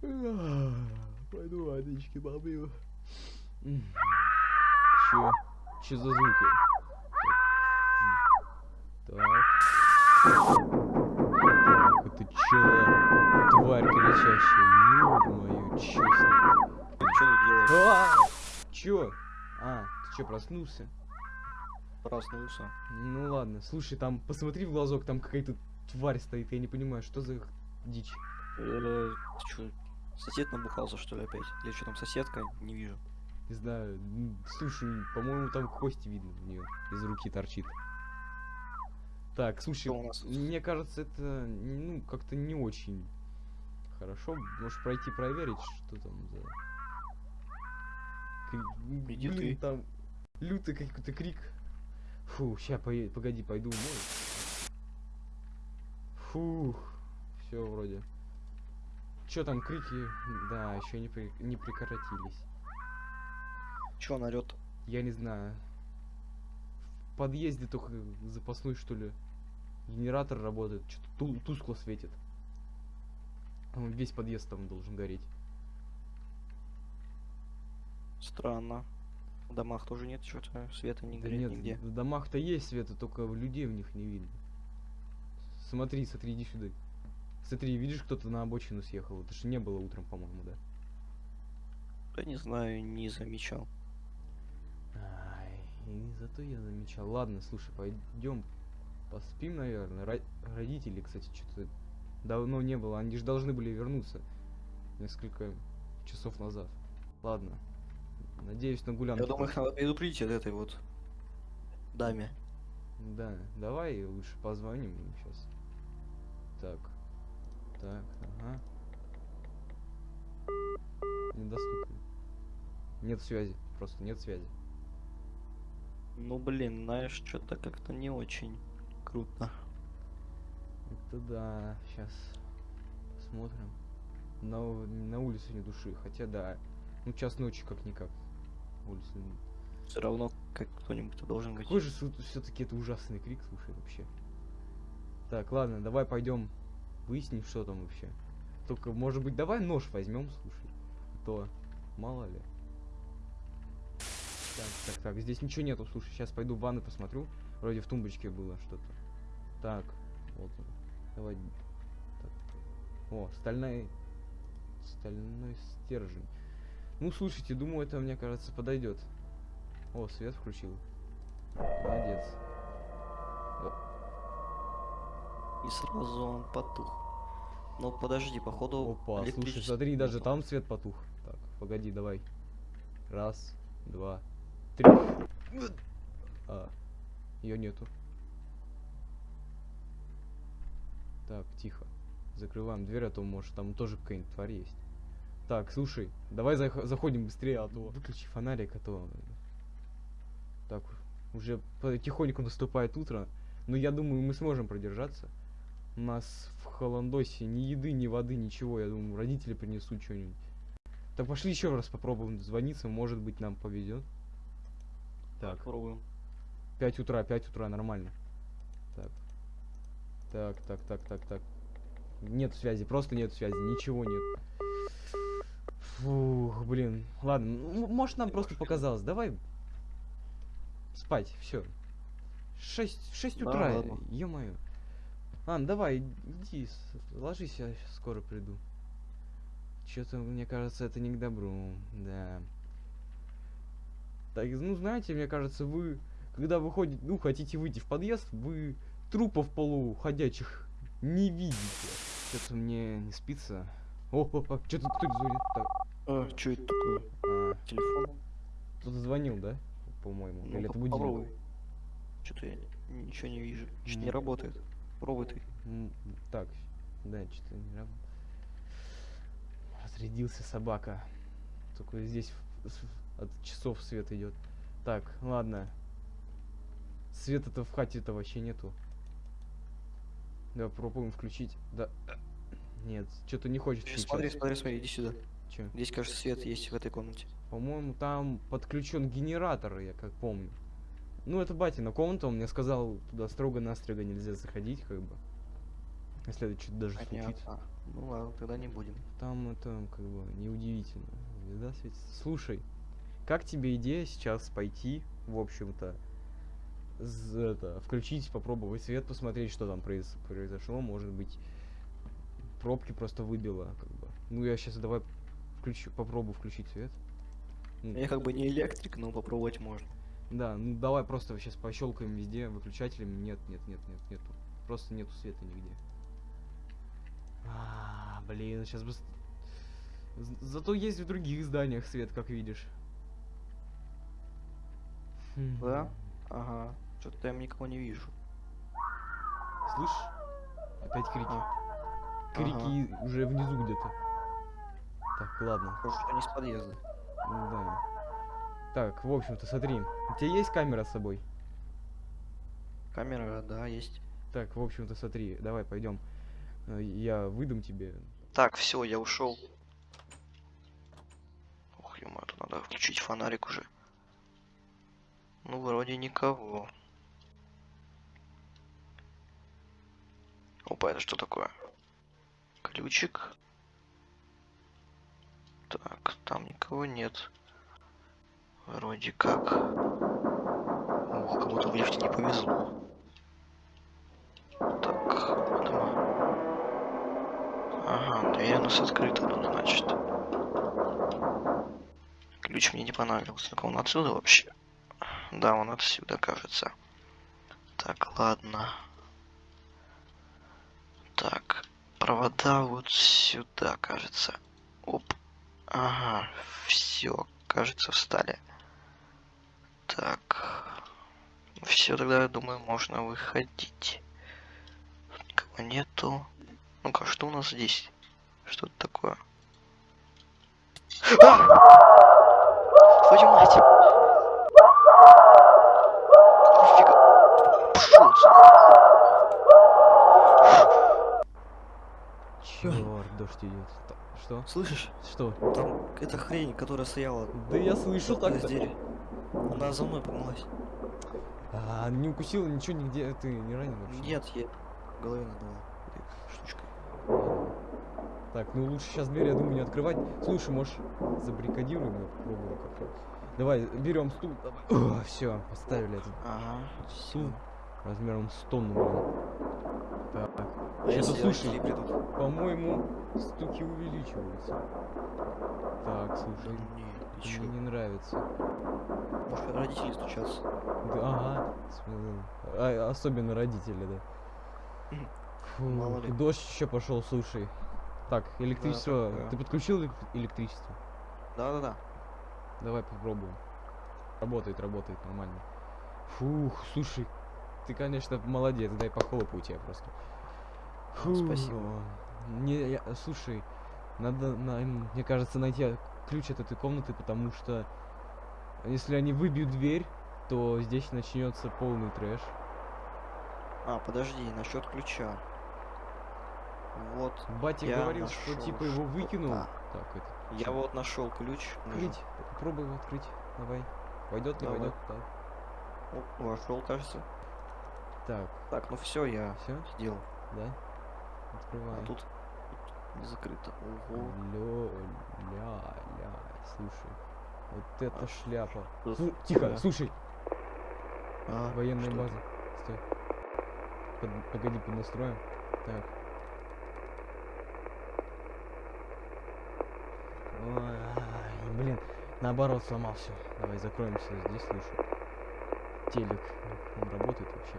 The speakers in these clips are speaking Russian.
Пойду водички попью. Чё? Чё за звуки? Так. Так, это чё тварь кричащая? Ё-моё, честно. Что ты делаешь? А! Чё? А, ты чё, проснулся? Проснулся. Ну ладно, слушай, там посмотри в глазок, там какая-то тварь стоит, я не понимаю, что за дичь. Э, чё, сосед набухался, что ли, опять? Или что там, соседка? Не вижу. Не знаю, слушай, по-моему, там кости видно у нее из руки торчит. Так, слушай, нас мне кажется, это ну как-то не очень хорошо. Можешь пройти проверить, что там за. Кри- Иди Блин, ты. там лютый какой-то крик. Фу, ща погоди, пойду умою. Фух, все вроде. Чё там крики? Да, еще не, при- не прекратились. Чё он орёт? Я не знаю. В подъезде только запасной, что ли, генератор работает. Что-то тускло светит. Он Весь подъезд там должен гореть. Странно. В домах тоже нет что-то, света не Да горит нет, нигде. в домах-то есть света, только людей в них не видно. Смотри, смотри, иди сюда. Смотри, видишь, кто-то на обочину съехал. Это же не было утром, по-моему, да? Да не знаю, не замечал. Ай, зато я замечал. Ладно, слушай, пойдем поспим, наверное. Ро- родители, кстати, что-то давно не было. Они же должны были вернуться несколько часов назад. Ладно. Надеюсь на гулянку. Я думаю, их надо предупредить от этой вот даме. Да, давай лучше позвоним им сейчас. Так. Так, ага. Недоступен. Нет связи. Просто нет связи. Ну блин, знаешь, что-то как-то не очень круто. Это да, сейчас посмотрим. На, на улице не души, хотя да. Ну час ночи как-никак. Улица. Все равно как кто-нибудь должен быть. Какой же все-таки это ужасный крик, слушай, вообще. Так, ладно, давай пойдем выясним, что там вообще. Только, может быть, давай нож возьмем, слушай. А то мало ли. Так, так, так, здесь ничего нету, слушай, сейчас пойду в ванну посмотрю. Вроде в тумбочке было что-то. Так, вот он. Давай. Так. О, стальной. Стальной стержень. Ну, слушайте, думаю, это, мне кажется, подойдет. О, свет включил. Молодец. И сразу он потух. Ну подожди, походу. Опа, слушай, смотри, даже там свет потух. Так, погоди, давай. Раз, два, три. А, ее нету. Так, тихо. Закрываем дверь, а то может там тоже какая-нибудь тварь есть. Так, слушай, давай зах- заходим быстрее, а то выключи фонарик, а то... Так, уже потихоньку наступает утро. Но я думаю, мы сможем продержаться. У нас в Холандосе ни еды, ни воды, ничего. Я думаю, родители принесут что-нибудь. Так пошли еще раз попробуем звониться, может быть нам повезет. Так, Попробуем. 5 утра, 5 утра, нормально. Так. Так, так, так, так, так. Нет связи, просто нет связи, ничего нет. Фух, блин. Ладно, может нам просто показалось. Давай спать, все. 6, 6 Да, утра, ладно. ё-моё. Ан, давай, иди, ложись, я скоро приду. Что-то, мне кажется, это не к добру, да. Так, ну, знаете, мне кажется, вы, когда выходите, ну, хотите выйти в подъезд, вы трупов полуходячих не видите. Что-то мне не спится. О, о, о, что-то кто звонит? Так, А, что это такое? а, Телефон? кто-то звонил, да? По-моему. Ну, Или это будильник? Что-то я ничего не вижу. Что-то не работает. Пробуй ты. М, Так, да, что-то не раб- Разрядился собака. Только здесь от часов свет идет. Так, ладно. Света-то в хате-то вообще нету. Давай попробуем включить. Да. Нет, что-то не хочет Щас, Смотри, включаться. смотри, смотри, иди сюда. Чё? Здесь, кажется, свет есть в этой комнате. По-моему, там подключен генератор, я как помню. Ну, это батина комната, он мне сказал, туда строго-настрого нельзя заходить, как бы. Если это что-то даже. Понятно. Ну ладно, тогда не будем. Там это как бы неудивительно. Звезда светится. Слушай, как тебе идея сейчас пойти, в общем-то, это, включить, попробовать свет, посмотреть, что там произ- произошло, может быть, пробки просто выбило, как бы. Ну, я сейчас давай включу, попробую включить свет. Я как бы не электрик, но попробовать можно. Да, ну давай просто сейчас пощелкаем везде выключателями. Нет, нет, нет, нет, нету. Просто нету света нигде. А, блин, сейчас бы... Зато есть в других зданиях свет, как видишь. Хм. Да? Ага. Что-то я никого не вижу. Слышь? Опять крики. А. Крики уже внизу где-то. Так, ладно. Похоже, что не с подъезда. Да. Так, в общем-то, смотри. У тебя есть камера с собой? Камера, да, есть. Так, в общем-то, смотри, давай пойдем. Я выдам тебе. Так, все, я ушел. Ох, ё тут надо включить фонарик уже. Ну, вроде никого. Опа, это что такое? Ключик. Так, там никого нет. Вроде как. Ох, кому-то в лифте не повезло. Так, дома. Ага, дверь у нас открыта тут, значит. Ключ мне не понравился. Так он отсюда вообще? Да, он отсюда, кажется. Так, ладно. Так, провода вот сюда, кажется. Оп. Ага, все, кажется, встали. Так. Все, тогда, я думаю, можно выходить. Никого нету. Ну-ка, что у нас здесь? Что это такое? А! Твою мать! Нифига. Пошел. Черт, дождь идет. Что? Слышишь? Что? Там эта хрень, которая стояла Да я слышу так. двери. Она за мной погналась. А, не укусила ничего нигде, ты не ранен вообще? Нет, я голове надала штучкой. Так, ну лучше сейчас дверь, я думаю, не открывать. Слушай, может, забаррикадируем и попробуем как-то. Давай, берем стул. Давай. все, поставили этот Ага, стул. Размером с тонну, блин. Так, А если слушай. по-моему, стуки увеличиваются. Так, Да слушай, не, ты мне не нравится. Может, родители стучатся? Да, ага. а, особенно родители, да. Фу, Мало ли. дождь еще пошел, слушай. Так, электричество. такое. Ты подключил элек- электричество? Да-да-да. Давай попробуем. Работает, работает нормально. Фух, слушай, ты, конечно, молодец, дай похлопаю тебя просто. А, спасибо. Не, я- слушай, надо, на- мне кажется, найти ключ от этой комнаты, потому что если они выбьют дверь, то здесь начнется полный трэш. А, подожди, насчет ключа. Вот, Батя говорил, что типа его выкинул. что-то. Так, это. я вот нашел ключ. Открыть. Попробуй его открыть. Давай. Войдет, не Давай. войдет. Так. О, вошел, кажется. Так, Так, ну все, я все, сделал. да? Открываем. А тут, тут не закрыто. Ого. Лё, ля, ля, слушай. Вот это А шляпа. Тут- Слу- тихо, да. слушай, А, военная что база. Стой. Под- погоди, поднастроим. Так. Ой, блин, наоборот сломал все. Давай закроемся здесь, слушай. Телек, он работает вообще.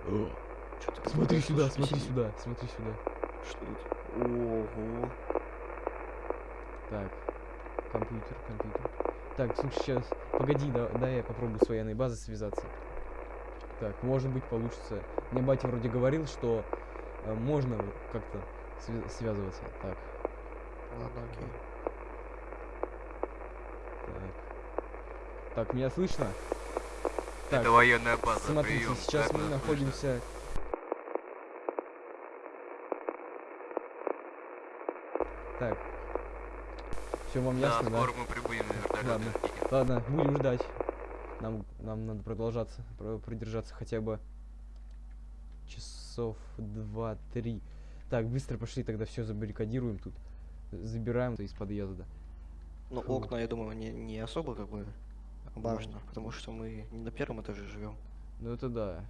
Чё-то Смотри какое-то сюда, смотри сидит. сюда, смотри сюда. Что тут? Ого. Так, компьютер, компьютер. Так, слушай, сейчас, погоди, да, дай я попробую с военной базой связаться. Так, может быть получится. Мне батя вроде говорил, что э, можно как-то свя- связываться. Так, Ладно, окей. так. Так, меня слышно? Так, Это военная база. смотрите, прием. сейчас Как мы слышно? находимся... Так. Все вам Да, ясно, да? скоро мы прибудем на вертолете. Ладно. Ладно, будем ждать. Нам, нам надо продолжаться, про- продержаться хотя бы часов два-три. Так, быстро пошли, тогда все забаррикадируем тут. Забираем из подъезда. Ну, Фу. окна, я думаю, не, не особо как бы важно, потому что мы не на первом этаже живем. Ну это да.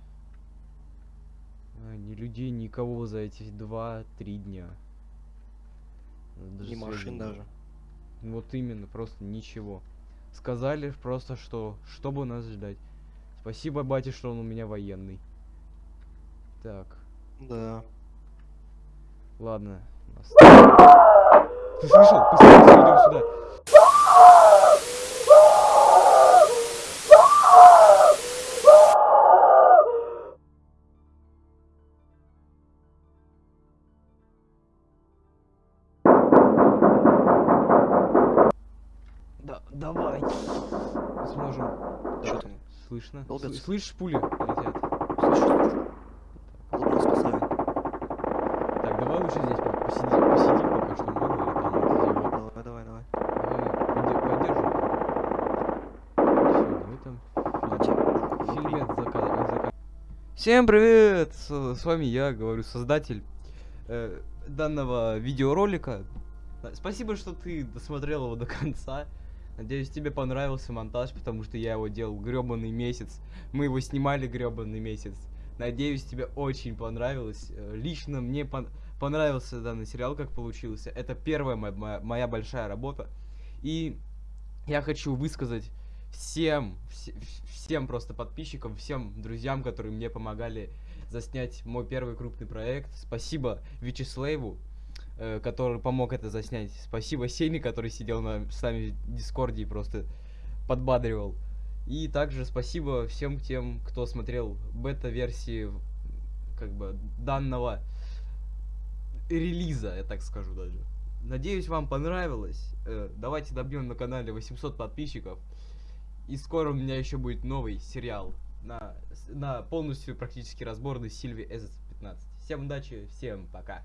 А, ни людей, никого за эти два-три дня. Даже Ни машин нет. даже. Вот именно, просто ничего. Сказали просто, что чтобы нас ждать. Спасибо, батя, что он у меня военный. Так, Да. ладно. нас- Ты слышал? Быстрее идем сюда. Давай. Сможем. Так, там? Слышно? Долбятся? Сл- Слышишь, пули летят? Слышу, слышу. Лоб нас поставим. Так, давай лучше здесь по- посиди, посидим пока что, мало ли там вот вот Давай, давай, давай. Давай, поддержим. Всё, давай там фильмец зака- зака- Всем привет! С, с вами я, говорю, создатель э, данного видеоролика. Спасибо, что ты досмотрел его до конца. Надеюсь, тебе понравился монтаж, потому что я его делал гребаный месяц. Мы его снимали гребаный месяц. Надеюсь, тебе очень понравилось. Э, Лично мне пон- понравился данный сериал, как получился. Это первая мо- моя, моя большая работа. И я хочу высказать всем, вс- вс- всем просто подписчикам, всем друзьям, которые мне помогали заснять мой первый крупный проект. Спасибо Вячеславу, который помог это заснять. Спасибо Сене, который сидел на, с нами в Дискорде и просто подбадривал. И также спасибо всем тем, кто смотрел бета-версии как бы данного релиза, я так скажу даже. Надеюсь, вам понравилось. Э, Давайте добьем на канале 800 подписчиков. И скоро у меня еще будет новый сериал на, на полностью практически разборный Сильви S15. Всем удачи, всем пока.